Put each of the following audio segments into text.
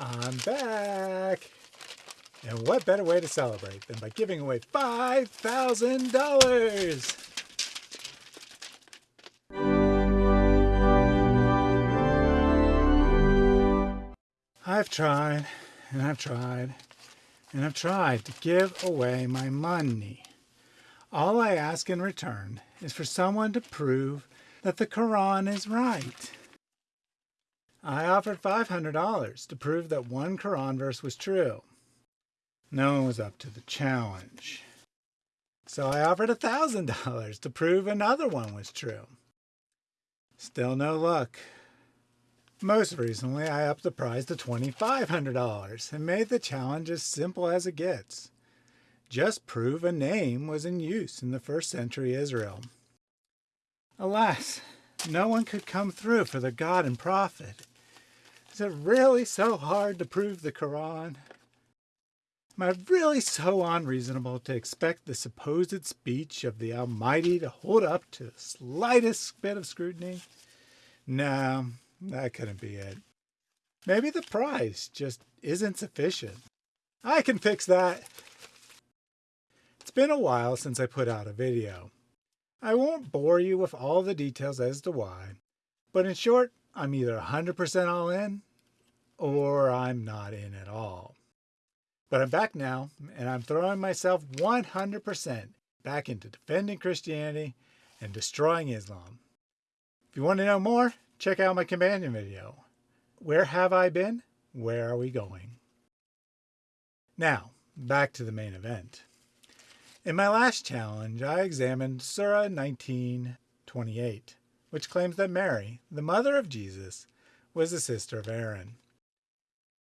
I'm back! And what better way to celebrate than by giving away $5,000? I've tried, and I've tried, and I've tried to give away my money. All I ask in return is for someone to prove that the Quran is right. I offered $500 to prove that one Quran verse was true. No one was up to the challenge. So I offered $1,000 to prove another one was true. Still no luck. Most recently, I upped the price to $2,500 and made the challenge as simple as it gets. Just prove a name was in use in the first century Israel. Alas, no one could come through for the God and Prophet. Is it really so hard to prove the Quran? Am I really so unreasonable to expect the supposed speech of the Almighty to hold up to the slightest bit of scrutiny? No, that couldn't be it. Maybe the price just isn't sufficient. I can fix that. It's been a while since I put out a video. I won't bore you with all the details as to why, but in short, I'm either 100% all in or I'm not in at all. But I'm back now, and I'm throwing myself 100% back into defending Christianity and destroying Islam. If you want to know more, check out my companion video. Where have I been? Where are we going? Now, back to the main event. In my last challenge, I examined Surah 19:28, which claims that Mary, the mother of Jesus, was the sister of Aaron.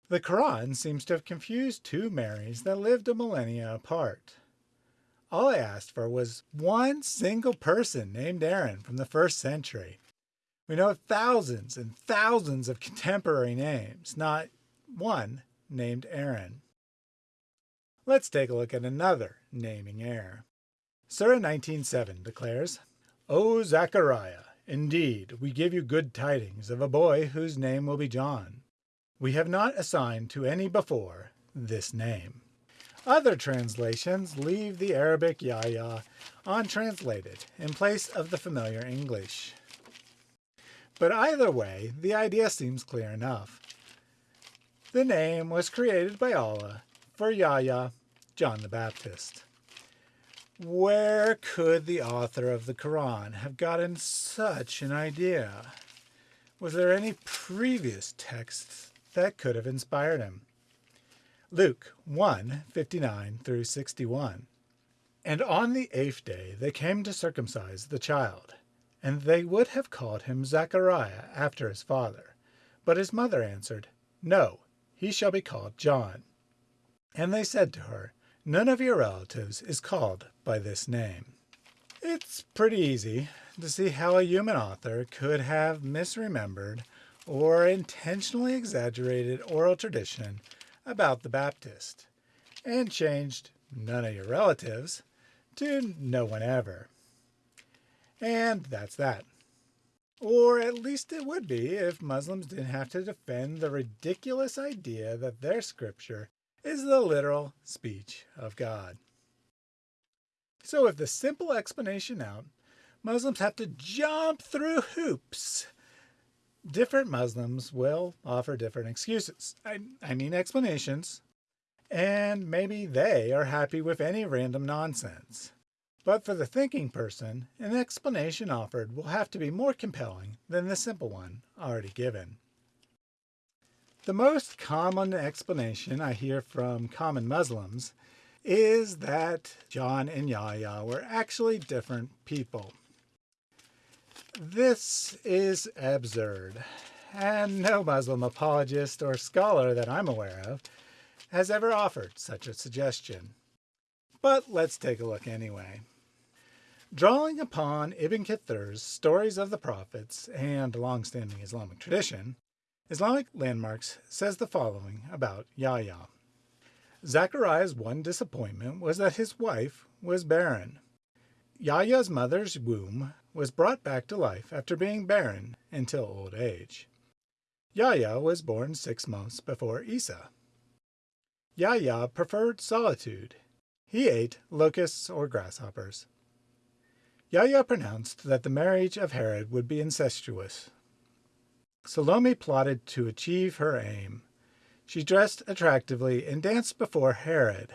The Quran seems to have confused two Marys that lived a millennia apart. All I asked for was one single person named Aaron from the first century. We know thousands and thousands of contemporary names, not one named Aaron. Let's take a look at another naming heir. Surah 19.7 declares, O Zechariah, indeed, we give you good tidings of a boy whose name will be John. We have not assigned to any before this name. Other translations leave the Arabic Yahya untranslated in place of the familiar English. But either way, the idea seems clear enough. The name was created by Allah for Yahya, John the Baptist. Where could the author of the Quran have gotten such an idea? Was there any previous text that could have inspired him? Luke 1, 59 through 61. And on the eighth day they came to circumcise the child, and they would have called him Zechariah after his father. But his mother answered, No, he shall be called John. And they said to her, None of your relatives is called by this name. It's pretty easy to see how a human author could have misremembered or intentionally exaggerated oral tradition about the Baptist and changed none of your relatives to no one ever. And that's that. Or at least it would be if Muslims didn't have to defend the ridiculous idea that their scripture is the literal speech of God. So with the simple explanation out, Muslims have to jump through hoops. Different Muslims will offer different excuses. I, I mean explanations. And maybe they are happy with any random nonsense. But for the thinking person, an explanation offered will have to be more compelling than the simple one already given. The most common explanation I hear from common Muslims is that John and Yahya were actually different people. This is absurd, and no Muslim apologist or scholar that I'm aware of has ever offered such a suggestion. But let's take a look anyway. Drawing upon Ibn Kathir's Stories of the Prophets and long-standing Islamic tradition, Islamic Landmarks says the following about Yahya. Zachariah's one disappointment was that his wife was barren. Yahya's mother's womb was brought back to life after being barren until old age. Yahya was born six months before Isa. Yahya preferred solitude. He ate locusts or grasshoppers. Yahya pronounced that the marriage of Herod would be incestuous. Salome plotted to achieve her aim. She dressed attractively and danced before Herod.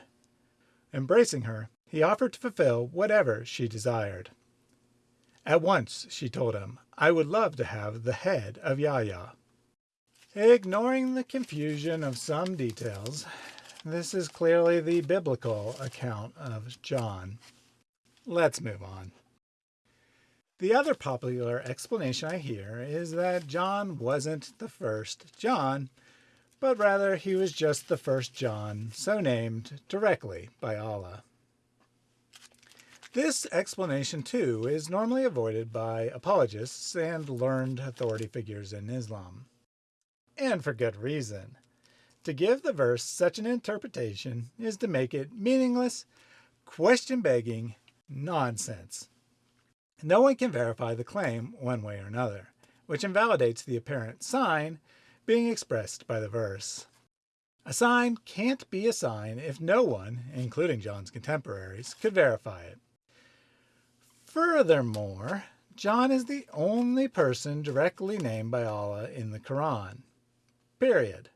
Embracing her, he offered to fulfill whatever she desired. At once, she told him, I would love to have the head of Yahya. Ignoring the confusion of some details, this is clearly the biblical account of John. Let's move on. The other popular explanation I hear is that John wasn't the first John, but rather he was just the first John, so named directly by Allah. This explanation, too, is normally avoided by apologists and learned authority figures in Islam. And for good reason. To give the verse such an interpretation is to make it meaningless, question-begging nonsense. No one can verify the claim one way or another, which invalidates the apparent sign being expressed by the verse. A sign can't be a sign if no one, including John's contemporaries, could verify it. Furthermore, John is the only person directly named by Allah in the Quran. Period.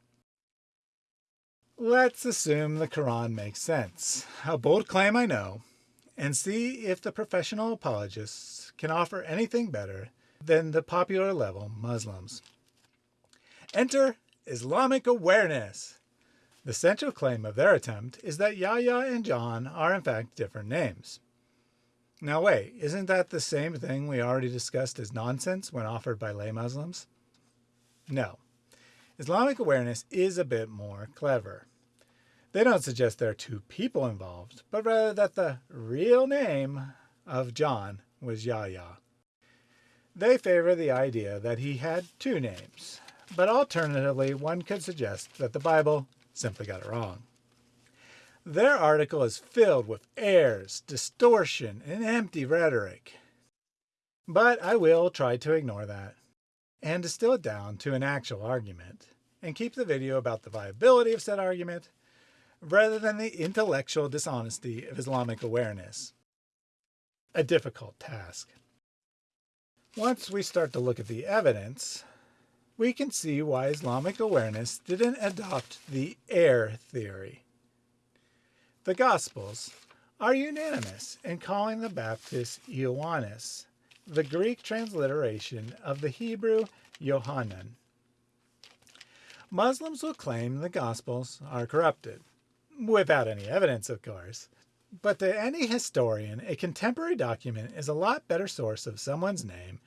Let's assume the Quran makes sense. A bold claim, I know, and see if the professional apologists can offer anything better than the popular level Muslims. Enter Islamic awareness. The central claim of their attempt is that Yahya and John are in fact different names. Now wait, isn't that the same thing we already discussed as nonsense when offered by lay Muslims? No. Islamic awareness is a bit more clever. They don't suggest there are two people involved, but rather that the real name of John was Yahya. They favor the idea that he had two names, but alternatively one could suggest that the Bible simply got it wrong. Their article is filled with errors, distortion, and empty rhetoric. But I will try to ignore that and distill it down to an actual argument and keep the video about the viability of said argument rather than the intellectual dishonesty of Islamic awareness. A difficult task. Once we start to look at the evidence, we can see why Islamic awareness didn't adopt the air theory. The Gospels are unanimous in calling the Baptist Ioannis, the Greek transliteration of the Hebrew Yohanan. Muslims will claim the Gospels are corrupted, without any evidence, of course. But to any historian, a contemporary document is a lot better source of someone's name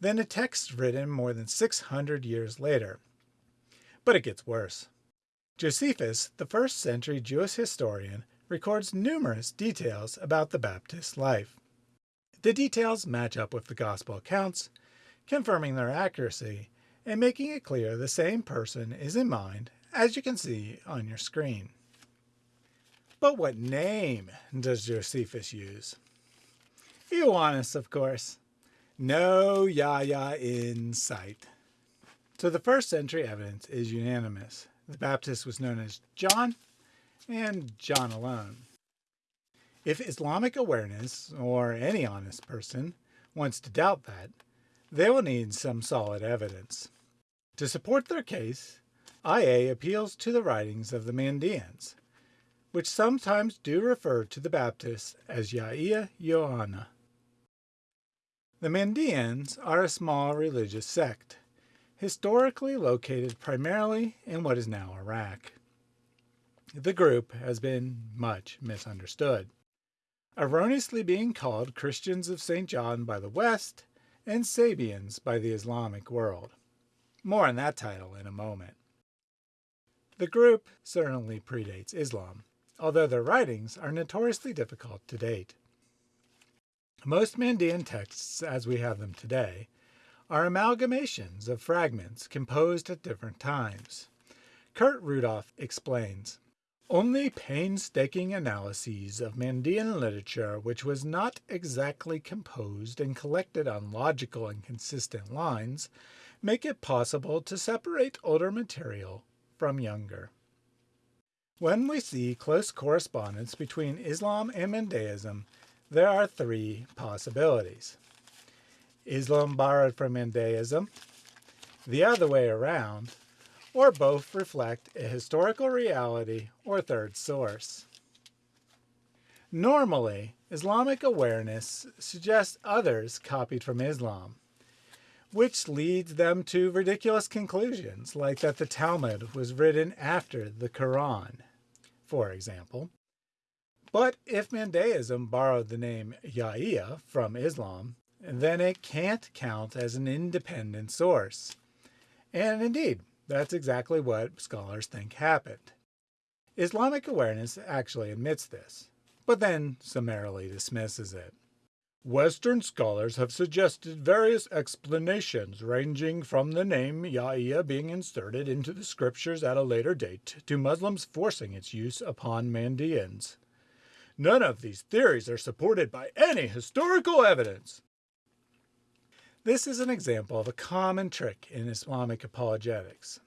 than a text written more than 600 years later. But it gets worse. Josephus, the first century Jewish historian, records numerous details about the Baptist's life. The details match up with the Gospel accounts, confirming their accuracy and making it clear the same person is in mind, as you can see on your screen. But what name does Josephus use? Ioannis, of course. No Yahya in sight. So the first century evidence is unanimous. The Baptist was known as John and John alone. If Islamic awareness, or any honest person, wants to doubt that, they will need some solid evidence. To support their case, IA appeals to the writings of the Mandeans, which sometimes do refer to the Baptists as Yahya Yohanna. The Mandeans are a small religious sect, historically located primarily in what is now Iraq. The group has been much misunderstood, erroneously being called Christians of St. John by the West and Sabians by the Islamic world. More on that title in a moment. The group certainly predates Islam, although their writings are notoriously difficult to date. Most Mandean texts, as we have them today, are amalgamations of fragments composed at different times. Kurt Rudolph explains, only painstaking analyses of Mandean literature which was not exactly composed and collected on logical and consistent lines make it possible to separate older material from younger. When we see close correspondence between Islam and Mandaeism, there are three possibilities. Islam borrowed from Mandaeism, the other way around, or both reflect a historical reality or third source. Normally, Islamic awareness suggests others copied from Islam, which leads them to ridiculous conclusions, like that the Talmud was written after the Quran, for example. But if Mandaeism borrowed the name Yahya from Islam, then it can't count as an independent source. And indeed, that's exactly what scholars think happened. Islamic awareness actually admits this but then summarily dismisses it. Western scholars have suggested various explanations ranging from the name Yahya being inserted into the scriptures at a later date to Muslims forcing its use upon Mandeans. None of these theories are supported by any historical evidence. This is an example of a common trick in Islamic apologetics.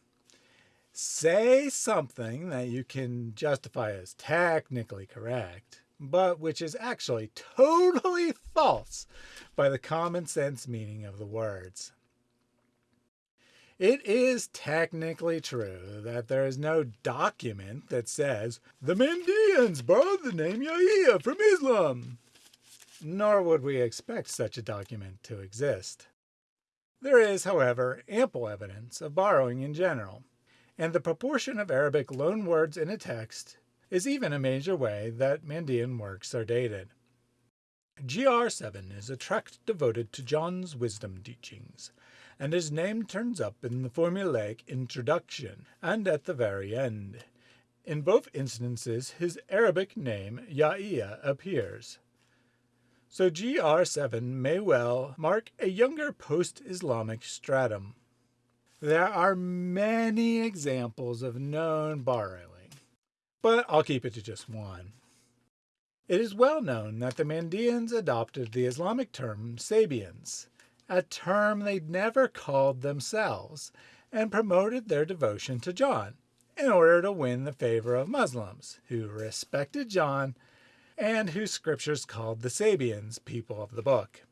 Say something that you can justify as technically correct, but which is actually totally false by the common sense meaning of the words. It is technically true that there is no document that says the Mandeans borrowed the name Yahya from Islam, nor would we expect such a document to exist. There is, however, ample evidence of borrowing in general, and the proportion of Arabic loanwords in a text is even a major way that Mandean works are dated. GR7 is a tract devoted to John's wisdom teachings, and his name turns up in the formulaic introduction and at the very end. In both instances, his Arabic name, Yahya, appears. So GR7 may well mark a younger post-Islamic stratum. There are many examples of known borrowing but I'll keep it to just one. It is well known that the Mandeans adopted the Islamic term Sabians, a term they never called themselves, and promoted their devotion to John in order to win the favor of Muslims who respected John and whose scriptures called the Sabians people of the book.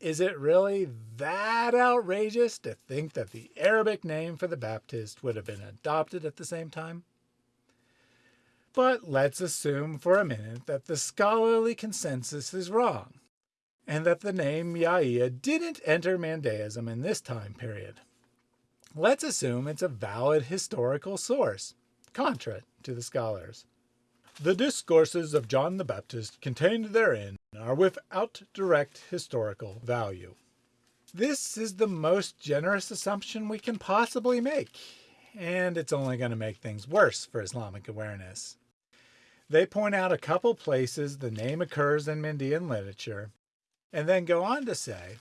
Is it really that outrageous to think that the Arabic name for the Baptist would have been adopted at the same time? But let's assume for a minute that the scholarly consensus is wrong, and that the name Yahya didn't enter Mandaeism in this time period. Let's assume it's a valid historical source, contra to the scholars. The discourses of John the Baptist contained therein are without direct historical value. This is the most generous assumption we can possibly make, and it's only going to make things worse for Islamic awareness. They point out a couple places the name occurs in Mandean literature, and then go on to say,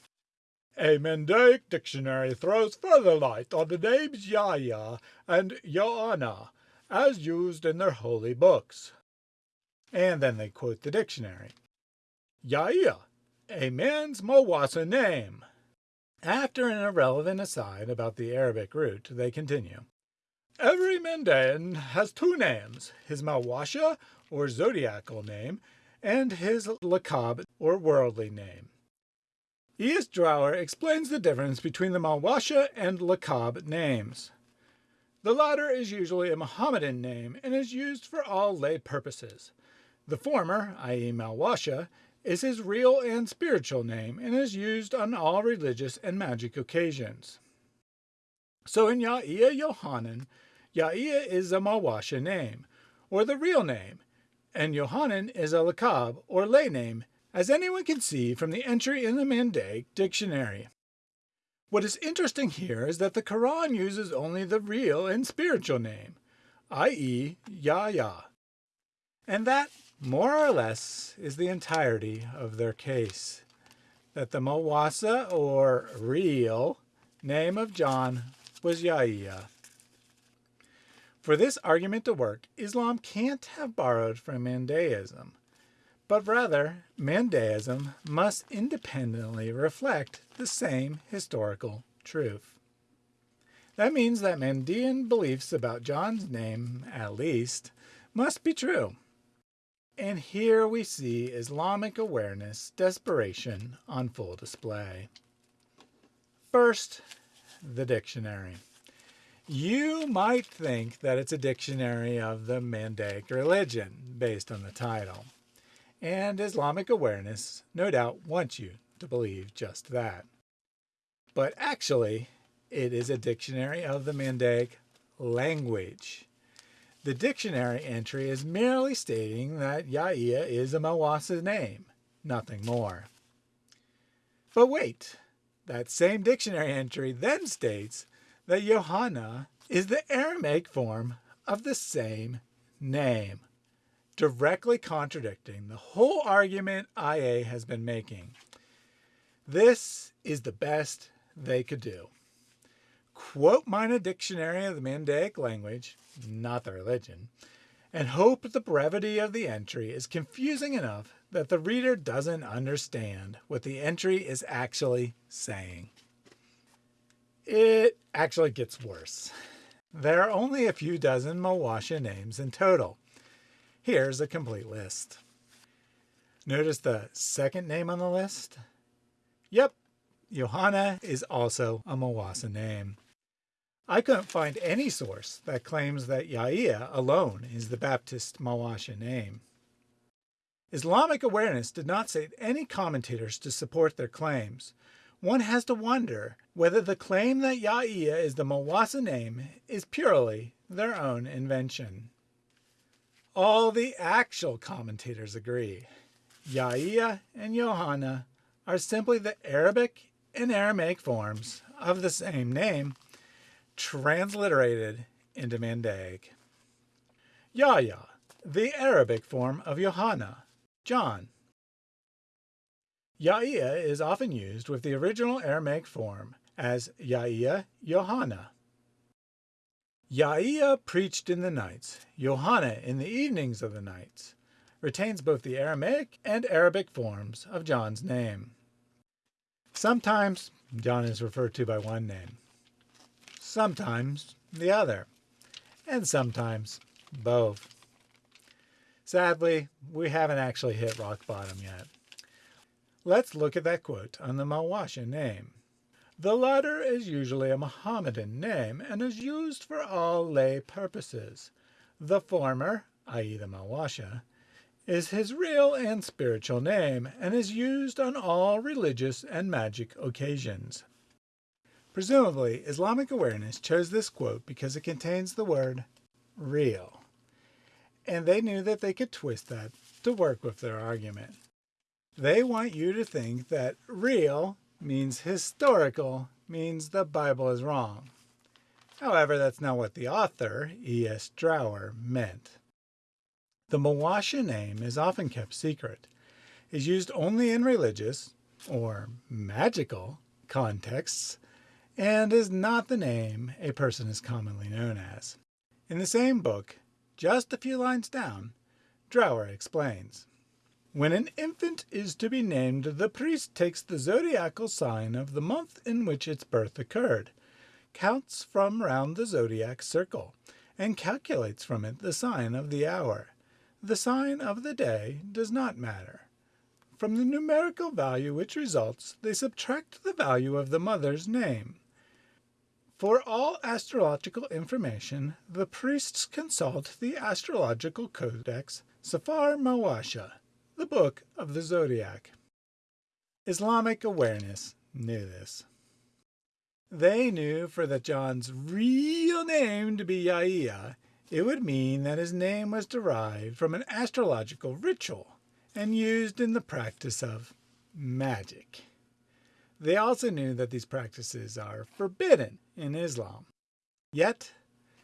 a Mandaic dictionary throws further light on the names Yahya and Johanna as used in their holy books. And then they quote the dictionary. Yahya, a man's Mawasha name. After an irrelevant aside about the Arabic root, they continue. Every Mandaean has two names, his Mawasha or zodiacal name, and his lakab, or worldly name. E.S. Drower explains the difference between the Mawasha and lakab names. The latter is usually a Mohammedan name and is used for all lay purposes. The former, i.e. Malwasha, is his real and spiritual name and is used on all religious and magic occasions. So in Yahya Yohanan, Yahya is a Mawasha name, or the real name, and Yohanan is a lakab, or lay name, as anyone can see from the entry in the Mandaic dictionary. What is interesting here is that the Quran uses only the real and spiritual name, i.e. Yahya. And that, more or less, is the entirety of their case. That the Mawasha, or real, name of John was Yahya. For this argument to work, Islam can't have borrowed from Mandaeism, but rather Mandaeism must independently reflect the same historical truth. That means that Mandean beliefs about John's name, at least, must be true. And here we see Islamic awareness, desperation on full display. First, the dictionary. You might think that it's a dictionary of the Mandaic religion based on the title. And Islamic awareness no doubt wants you to believe just that. But actually, it is a dictionary of the Mandaic language. The dictionary entry is merely stating that Yahya is a Mawasha name, nothing more. But wait, that same dictionary entry then states that Johanna is the Aramaic form of the same name, directly contradicting the whole argument IA has been making. This is the best they could do. Quote mine a dictionary of the Mandaic language, not the religion, and hope the brevity of the entry is confusing enough that the reader doesn't understand what the entry is actually saying. It actually gets worse. There are only a few dozen Mawasha names in total. Here's a complete list. Notice the second name on the list? Yep, Johanna is also a Mawasha name. I couldn't find any source that claims that Yahya alone is the Baptist Mawasha name. Islamic awareness did not cite any commentators to support their claims. One has to wonder whether the claim that Yahya is the Mawasha name is purely their own invention. All the actual commentators agree. Yahya and Johanna are simply the Arabic and Aramaic forms of the same name transliterated into Mandaic. Yahya, the Arabic form of Johanna, John. Yahya is often used with the original Aramaic form as Yahya Johanna. Yahya preached in the nights, Johanna in the evenings of the nights, retains both the Aramaic and Arabic forms of John's name. Sometimes John is referred to by one name sometimes the other, and sometimes both. Sadly, we haven't actually hit rock bottom yet. Let's look at that quote on the Mawasha name. The latter is usually a Mohammedan name and is used for all lay purposes. The former, i.e. the Mawasha, is his real and spiritual name and is used on all religious and magic occasions. Presumably, Islamic Awareness chose this quote because it contains the word real, and they knew that they could twist that to work with their argument. They want you to think that real means historical, means the Bible is wrong. However, that's not what the author, E.S. Drower, meant. The Mawasha name is often kept secret, is used only in religious, or magical, contexts, and is not the name a person is commonly known as. In the same book, just a few lines down, Drower explains. When an infant is to be named, the priest takes the zodiacal sign of the month in which its birth occurred, counts from round the zodiac circle, and calculates from it the sign of the hour. The sign of the day does not matter. From the numerical value which results, they subtract the value of the mother's name. For all astrological information, the priests consult the Astrological Codex Safar Mawasha, the Book of the Zodiac. Islamic awareness knew this. They knew for the John's real name to be Yahya, it would mean that his name was derived from an astrological ritual and used in the practice of magic. They also knew that these practices are forbidden in Islam. Yet,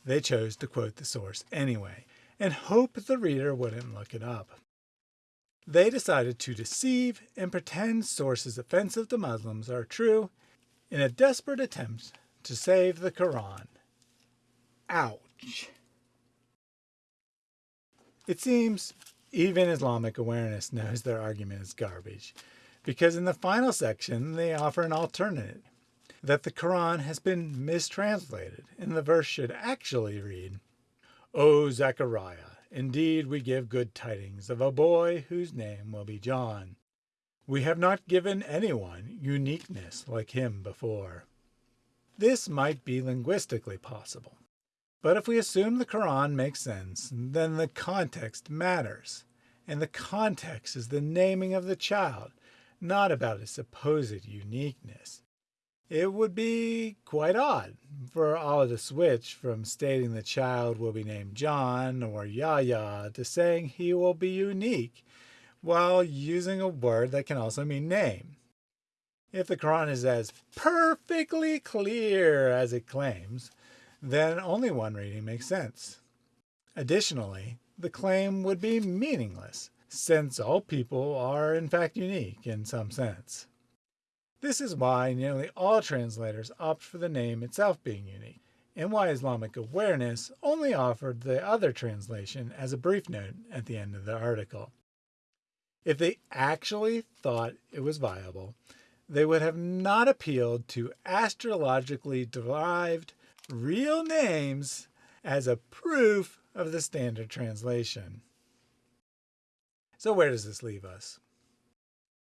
they chose to quote the source anyway, and hope the reader wouldn't look it up. They decided to deceive and pretend sources offensive to Muslims are true in a desperate attempt to save the Quran. Ouch. It seems even Islamic awareness knows their argument is garbage because in the final section they offer an alternative. that the Quran has been mistranslated, and the verse should actually read, O Zechariah, indeed we give good tidings of a boy whose name will be John. We have not given anyone uniqueness like him before. This might be linguistically possible. But if we assume the Quran makes sense, then the context matters. And the context is the naming of the child, not about its supposed uniqueness. It would be quite odd for Allah to switch from stating the child will be named John or Yahya to saying he will be unique while using a word that can also mean name. If the Quran is as perfectly clear as it claims, then only one reading makes sense. Additionally, the claim would be meaningless, since all people are in fact unique in some sense. This is why nearly all translators opt for the name itself being unique, and why Islamic Awareness only offered the other translation as a brief note at the end of the article. If they actually thought it was viable, they would have not appealed to astrologically derived real names as a proof of the standard translation. So where does this leave us?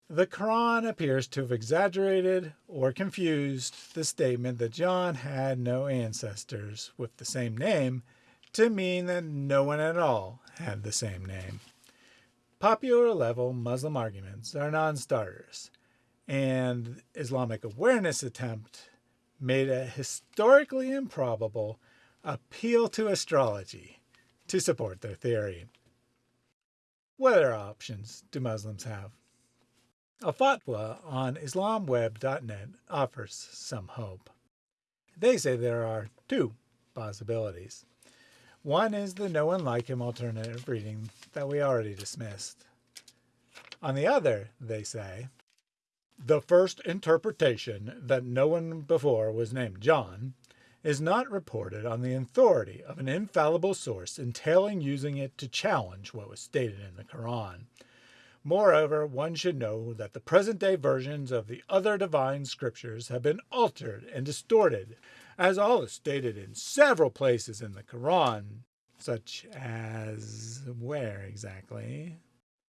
The Quran appears to have exaggerated or confused the statement that John had no ancestors with the same name to mean that no one at all had the same name. Popular level Muslim arguments are non-starters, and Islamic awareness attempt made a historically improbable appeal to astrology to support their theory. What other options do Muslims have? A fatwa on islamweb.net offers some hope. They say there are two possibilities. One is the no one like him alternative reading that we already dismissed. On the other, they say, the first interpretation that no one before was named John is not reported on the authority of an infallible source entailing using it to challenge what was stated in the Quran. Moreover, one should know that the present-day versions of the other divine scriptures have been altered and distorted, as all is stated in several places in the Quran, such as where exactly?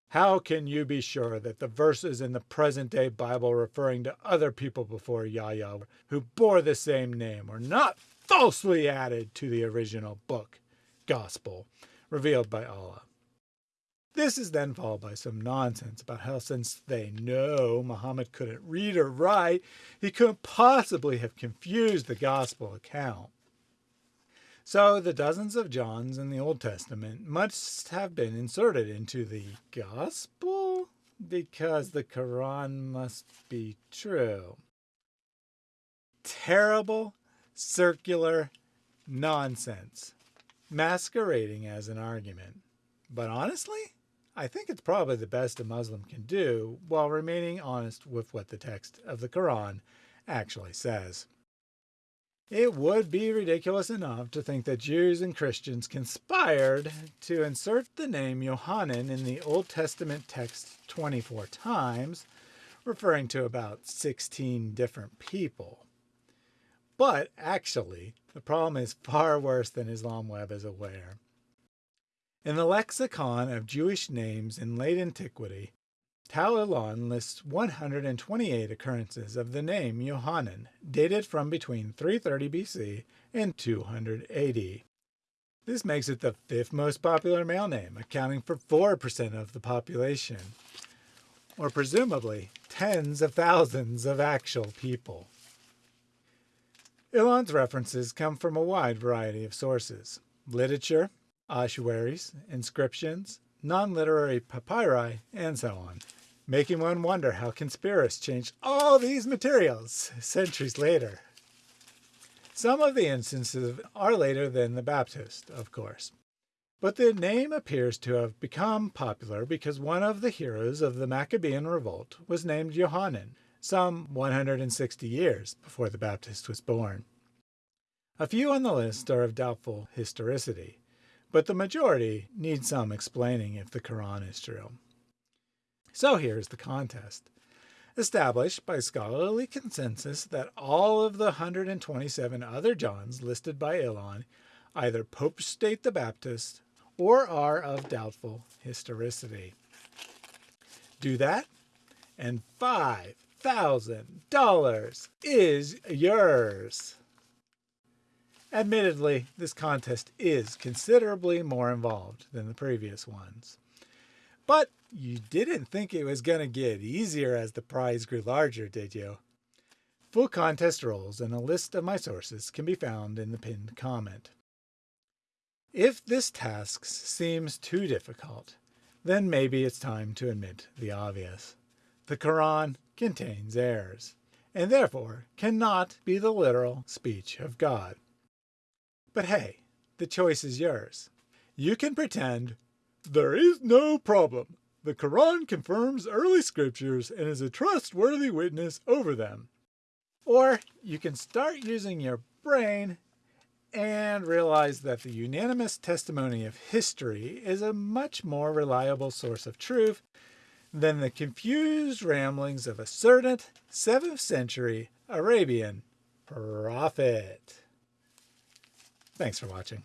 How can you be sure that the verses in the present day Bible referring to other people before Yahya who bore the same name were not falsely added to the original book, gospel, revealed by Allah? This is then followed by some nonsense about how since they know Muhammad couldn't read or write, he couldn't possibly have confused the gospel account. So the dozens of Johns in the Old Testament must have been inserted into the Gospel because the Quran must be true. Terrible circular nonsense, masquerading as an argument. But honestly, I think it's probably the best a Muslim can do while remaining honest with what the text of the Quran actually says. It would be ridiculous enough to think that Jews and Christians conspired to insert the name Yohanan in the Old Testament text 24 times, referring to about 16 different people. But actually, the problem is far worse than Islam Web is aware. In the lexicon of Jewish names in late antiquity, Tal Ilan lists 128 occurrences of the name Yohanan, dated from between 330 BC and 200 AD. This makes it the fifth most popular male name, accounting for 4% of the population, or presumably tens of thousands of actual people. Ilan's references come from a wide variety of sources literature, ossuaries, inscriptions, non literary papyri, and so on making one wonder how conspiracists changed all these materials centuries later. Some of the instances are later than the Baptist, of course. But the name appears to have become popular because one of the heroes of the Maccabean revolt was named Johanan, some 160 years before the Baptist was born. A few on the list are of doubtful historicity, but the majority need some explaining if the Quran is true. So here's the contest. established by scholarly consensus that all of the 127 other Johns listed by Ilan either Pope state the Baptist or are of doubtful historicity. Do that, and $5,000 is yours. Admittedly, this contest is considerably more involved than the previous ones. But you didn't think it was going to get easier as the prize grew larger, did you? Full contest rules and a list of my sources can be found in the pinned comment. If this task seems too difficult, then maybe it's time to admit the obvious. The Quran contains errors, and therefore cannot be the literal speech of God. But hey, the choice is yours. You can pretend there is no problem. The Quran confirms early scriptures and is a trustworthy witness over them. Or you can start using your brain and realize that the unanimous testimony of history is a much more reliable source of truth than the confused ramblings of a certain 7th century Arabian prophet. Thanks for watching.